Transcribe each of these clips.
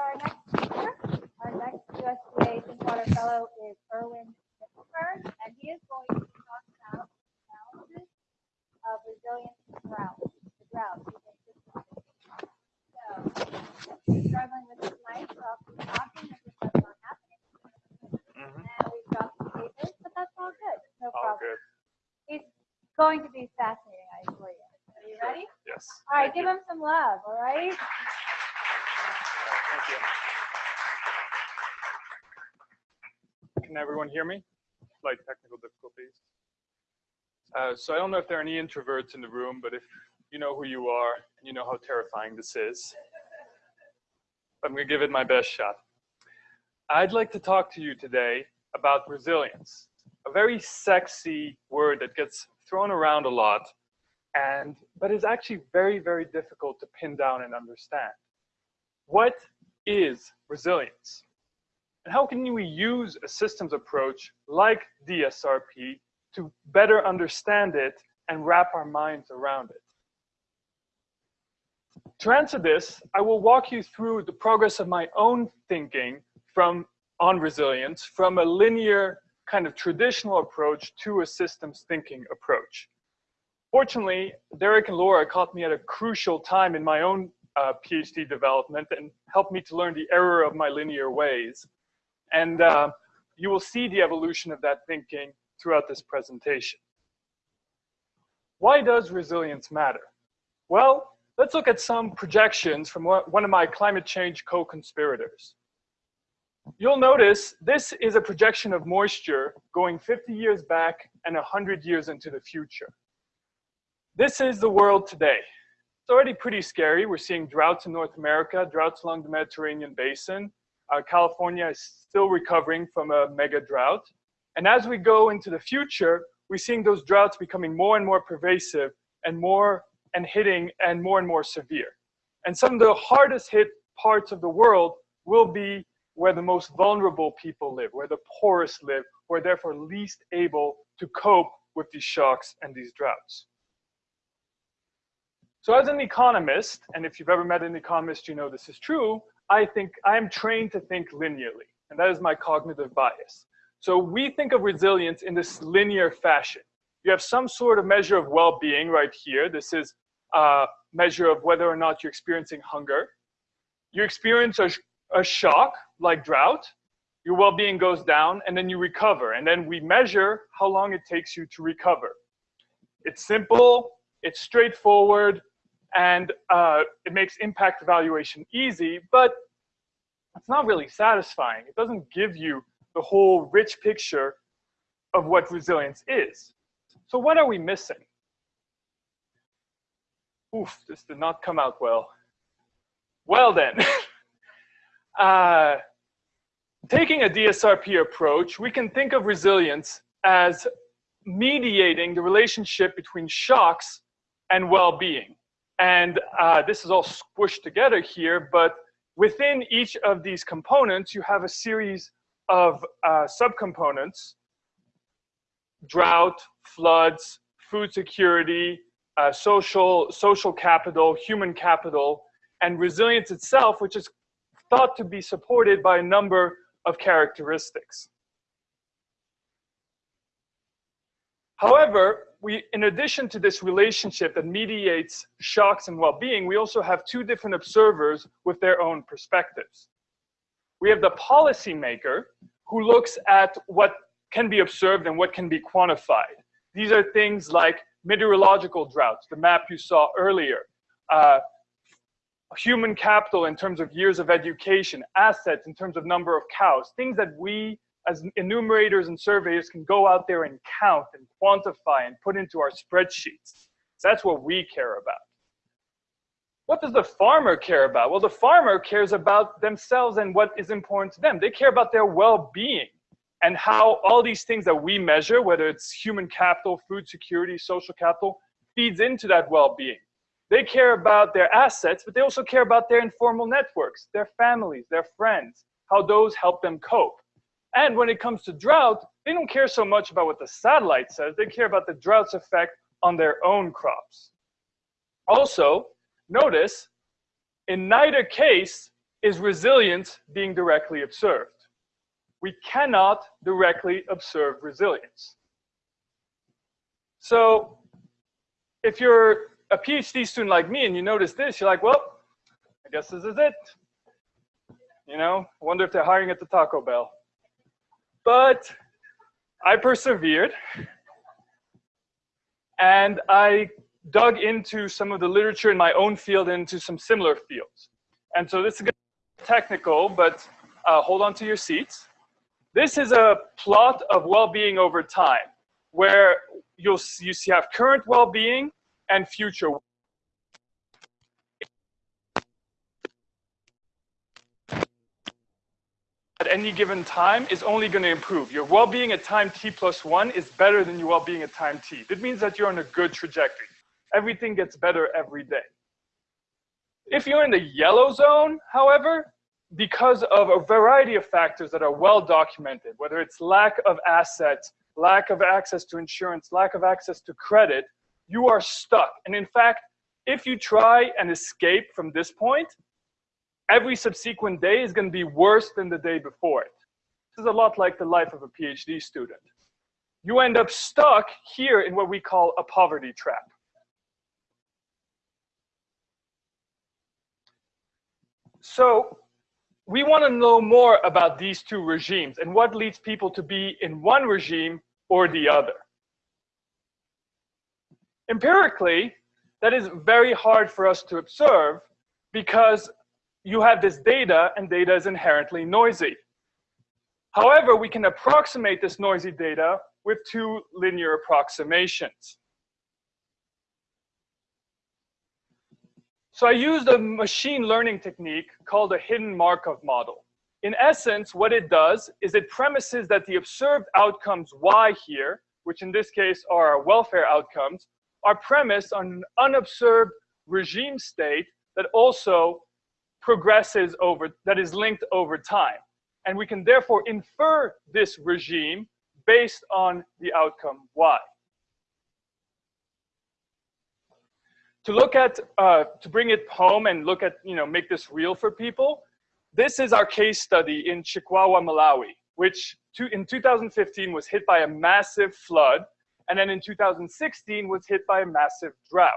our next speaker. Our next USDA Thinkwater Fellow is Erwin Knippenberg, and he is going to talk about analysis of resilience to drought. The drought. So, struggling with this mic, so I'll keep talking as if that's not happening. Mhm. And we've got some papers, but that's all good. No All problem. good. He's going to be fascinating, I assure you. Are you ready? Yes. All right, Thank give you. him some love, all right? You. Can everyone hear me? Slight technical difficulties. Uh, so I don't know if there are any introverts in the room, but if you know who you are and you know how terrifying this is, I'm going to give it my best shot. I'd like to talk to you today about resilience, a very sexy word that gets thrown around a lot, and but is actually very, very difficult to pin down and understand. What is resilience? And how can we use a systems approach like DSRP to better understand it and wrap our minds around it? To answer this, I will walk you through the progress of my own thinking from on resilience from a linear kind of traditional approach to a systems thinking approach. Fortunately, Derek and Laura caught me at a crucial time in my own uh, PhD development and helped me to learn the error of my linear ways. And uh, you will see the evolution of that thinking throughout this presentation. Why does resilience matter? Well, let's look at some projections from one of my climate change co-conspirators. You'll notice this is a projection of moisture going 50 years back and 100 years into the future. This is the world today. It's already pretty scary. We're seeing droughts in North America, droughts along the Mediterranean basin. Uh, California is still recovering from a mega drought. And as we go into the future, we're seeing those droughts becoming more and more pervasive and more and hitting and more and more severe. And some of the hardest hit parts of the world will be where the most vulnerable people live, where the poorest live, who are therefore least able to cope with these shocks and these droughts. So as an economist, and if you've ever met an economist, you know this is true, I think I am trained to think linearly, and that is my cognitive bias. So we think of resilience in this linear fashion. You have some sort of measure of well-being right here. This is a measure of whether or not you're experiencing hunger. You experience a, a shock, like drought, your well-being goes down, and then you recover. And then we measure how long it takes you to recover. It's simple, it's straightforward, and uh, it makes impact evaluation easy, but it's not really satisfying. It doesn't give you the whole rich picture of what resilience is. So what are we missing? Oof, this did not come out well. Well then, uh, taking a DSRP approach, we can think of resilience as mediating the relationship between shocks and well-being. And uh, this is all squished together here, but within each of these components, you have a series of uh, subcomponents, drought, floods, food security, uh, social, social capital, human capital, and resilience itself, which is thought to be supported by a number of characteristics. However, we, in addition to this relationship that mediates shocks and well-being, we also have two different observers with their own perspectives. We have the policymaker who looks at what can be observed and what can be quantified. These are things like meteorological droughts, the map you saw earlier, uh, human capital in terms of years of education, assets in terms of number of cows, things that we as enumerators and surveyors can go out there and count and quantify and put into our spreadsheets. That's what we care about. What does the farmer care about? Well, the farmer cares about themselves and what is important to them. They care about their well-being and how all these things that we measure, whether it's human capital, food security, social capital, feeds into that well-being. They care about their assets, but they also care about their informal networks, their families, their friends, how those help them cope. And when it comes to drought, they don't care so much about what the satellite says, they care about the drought's effect on their own crops. Also, notice, in neither case is resilience being directly observed. We cannot directly observe resilience. So if you're a PhD student like me and you notice this, you're like, well, I guess this is it. You know, wonder if they're hiring at the Taco Bell. But I persevered and I dug into some of the literature in my own field into some similar fields. And so this is technical, but uh, hold on to your seats. This is a plot of well-being over time, where you'll see, you see have current well-being and future. Any given time is only going to improve. Your well-being at time t plus one is better than your well-being at time t. It means that you're on a good trajectory. Everything gets better every day. If you're in the yellow zone, however, because of a variety of factors that are well documented, whether it's lack of assets, lack of access to insurance, lack of access to credit, you are stuck. And in fact, if you try and escape from this point, every subsequent day is going to be worse than the day before it. This is a lot like the life of a PhD student. You end up stuck here in what we call a poverty trap. So we want to know more about these two regimes and what leads people to be in one regime or the other. Empirically, that is very hard for us to observe because you have this data and data is inherently noisy. However, we can approximate this noisy data with two linear approximations. So I used a machine learning technique called a hidden Markov model. In essence, what it does is it premises that the observed outcomes Y here, which in this case are our welfare outcomes, are premised on an unobserved regime state that also progresses over, that is linked over time. And we can therefore infer this regime based on the outcome Y. to look at, uh, to bring it home and look at, you know, make this real for people, this is our case study in Chikwawa, Malawi, which to, in 2015 was hit by a massive flood, and then in 2016 was hit by a massive drought.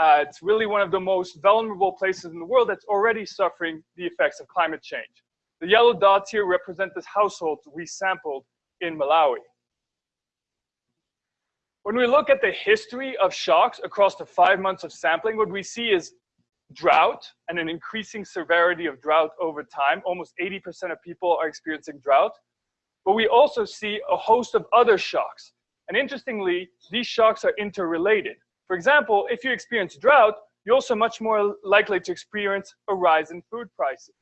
Uh, it's really one of the most vulnerable places in the world that's already suffering the effects of climate change. The yellow dots here represent the households we sampled in Malawi. When we look at the history of shocks across the five months of sampling, what we see is drought and an increasing severity of drought over time. Almost 80% of people are experiencing drought. But we also see a host of other shocks. And interestingly, these shocks are interrelated. For example, if you experience drought, you're also much more likely to experience a rise in food prices.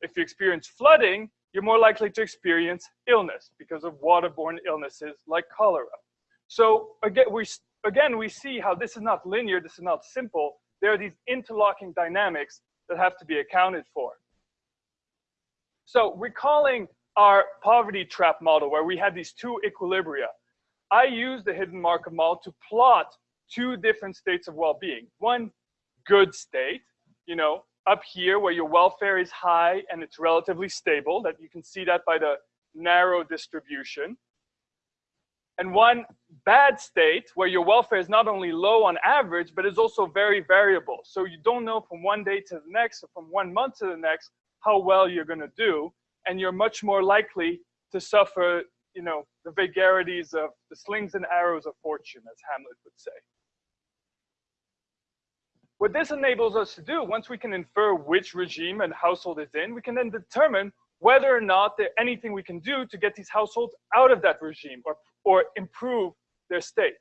If you experience flooding, you're more likely to experience illness because of waterborne illnesses like cholera. So again we, again, we see how this is not linear, this is not simple. There are these interlocking dynamics that have to be accounted for. So recalling our poverty trap model where we had these two equilibria, I used the hidden Markov model to plot two different states of well-being. One good state, you know, up here where your welfare is high and it's relatively stable, that you can see that by the narrow distribution and one bad state where your welfare is not only low on average, but is also very variable. So you don't know from one day to the next or from one month to the next how well you're going to do. And you're much more likely to suffer, you know, the vagaries of the slings and arrows of fortune, as Hamlet would say. What this enables us to do, once we can infer which regime and household is in, we can then determine whether or not there's anything we can do to get these households out of that regime or or improve their state.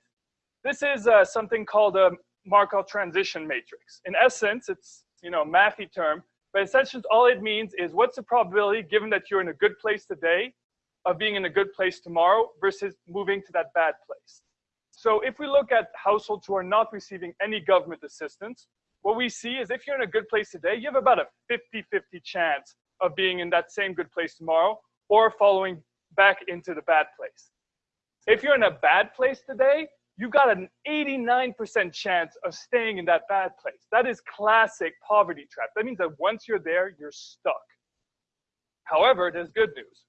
This is uh, something called a Markov transition matrix. In essence, it's you know a mathy term, but essentially all it means is what's the probability, given that you're in a good place today, of being in a good place tomorrow versus moving to that bad place. So if we look at households who are not receiving any government assistance, what we see is if you're in a good place today, you have about a 50-50 chance of being in that same good place tomorrow or following back into the bad place. If you're in a bad place today, you've got an 89% chance of staying in that bad place. That is classic poverty trap. That means that once you're there, you're stuck. However, there's good news.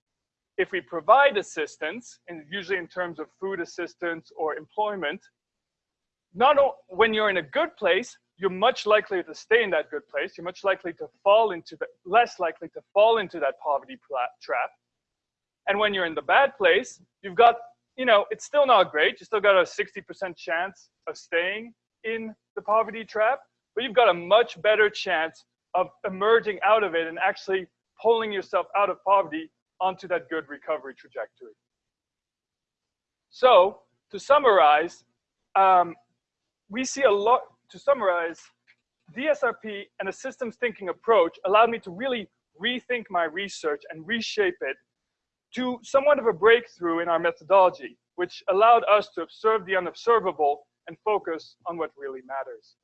If we provide assistance, and usually in terms of food assistance or employment, not when you're in a good place, you're much likely to stay in that good place. You're much likely to fall into the less likely to fall into that poverty trap. And when you're in the bad place, you've got, you know, it's still not great. You still got a 60% chance of staying in the poverty trap, but you've got a much better chance of emerging out of it and actually pulling yourself out of poverty onto that good recovery trajectory. So, to summarize, um, we see a lot, to summarize, DSRP and a systems thinking approach allowed me to really rethink my research and reshape it to somewhat of a breakthrough in our methodology, which allowed us to observe the unobservable and focus on what really matters.